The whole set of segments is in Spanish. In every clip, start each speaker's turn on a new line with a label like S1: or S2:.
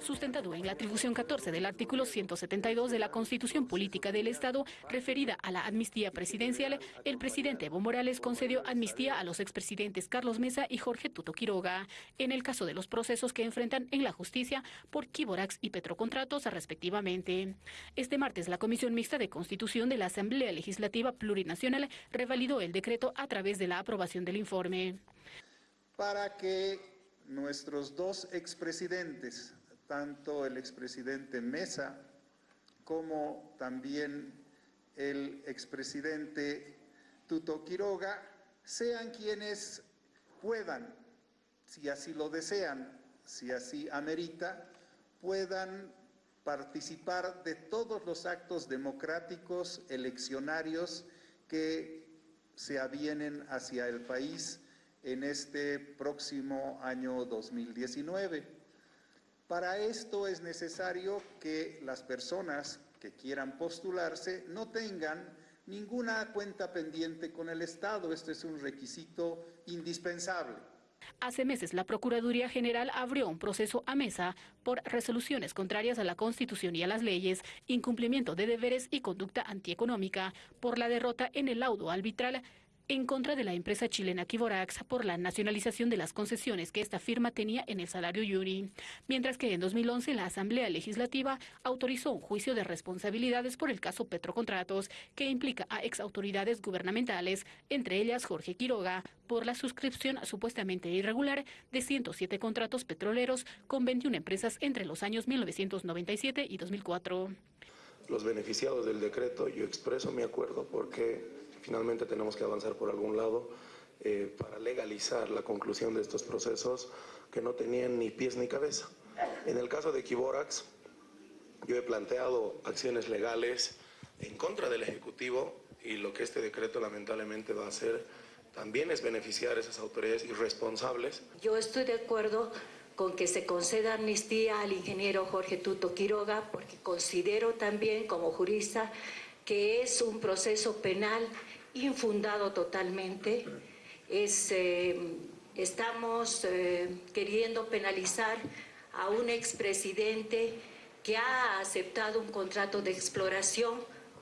S1: sustentado en la atribución 14 del artículo 172 de la Constitución Política del Estado referida a la amnistía presidencial, el presidente Evo Morales concedió amnistía a los expresidentes Carlos Mesa y Jorge Tuto Quiroga, en el caso de los procesos que enfrentan en la justicia por Kiborax y Petrocontratos respectivamente. Este martes la Comisión Mixta de Constitución de la Asamblea Legislativa Plurinacional revalidó el decreto a través de la aprobación del informe.
S2: Para que nuestros dos expresidentes, tanto el expresidente Mesa como también el expresidente Tuto Quiroga, sean quienes puedan, si así lo desean, si así amerita, puedan participar de todos los actos democráticos eleccionarios que se avienen hacia el país en este próximo año 2019. Para esto es necesario que las personas que quieran postularse no tengan ninguna cuenta pendiente con el Estado. Este es un requisito indispensable.
S1: Hace meses la Procuraduría General abrió un proceso a mesa por resoluciones contrarias a la Constitución y a las leyes, incumplimiento de deberes y conducta antieconómica por la derrota en el laudo arbitral en contra de la empresa chilena Kiborax por la nacionalización de las concesiones que esta firma tenía en el salario Yuri, mientras que en 2011 la Asamblea Legislativa autorizó un juicio de responsabilidades por el caso Petrocontratos, que implica a exautoridades gubernamentales, entre ellas Jorge Quiroga, por la suscripción supuestamente irregular de 107 contratos petroleros con 21 empresas entre los años 1997 y 2004.
S3: Los beneficiados del decreto, yo expreso mi acuerdo porque finalmente tenemos que avanzar por algún lado eh, para legalizar la conclusión de estos procesos que no tenían ni pies ni cabeza. En el caso de Kiborax, yo he planteado acciones legales en contra del Ejecutivo y lo que este decreto lamentablemente va a hacer también es beneficiar a esas autoridades irresponsables.
S4: Yo estoy de acuerdo con que se conceda amnistía al ingeniero Jorge Tuto Quiroga porque considero también como jurista que es un proceso penal infundado totalmente. Es, eh, estamos eh, queriendo penalizar a un expresidente que ha aceptado un contrato de exploración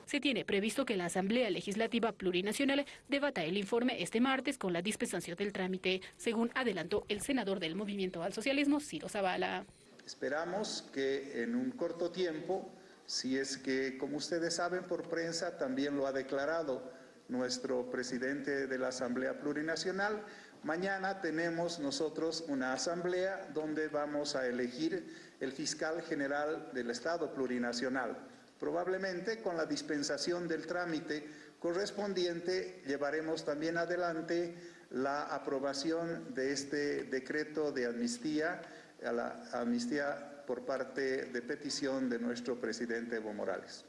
S1: se tiene previsto que la Asamblea Legislativa Plurinacional debata el informe este martes con la dispensación del trámite, según adelantó el senador del Movimiento al Socialismo, Ciro Zavala.
S2: Esperamos que en un corto tiempo, si es que, como ustedes saben por prensa, también lo ha declarado nuestro presidente de la Asamblea Plurinacional. Mañana tenemos nosotros una asamblea donde vamos a elegir el fiscal general del Estado Plurinacional. Probablemente con la dispensación del trámite correspondiente llevaremos también adelante la aprobación de este decreto de amnistía, la amnistía por parte de petición de nuestro presidente Evo Morales.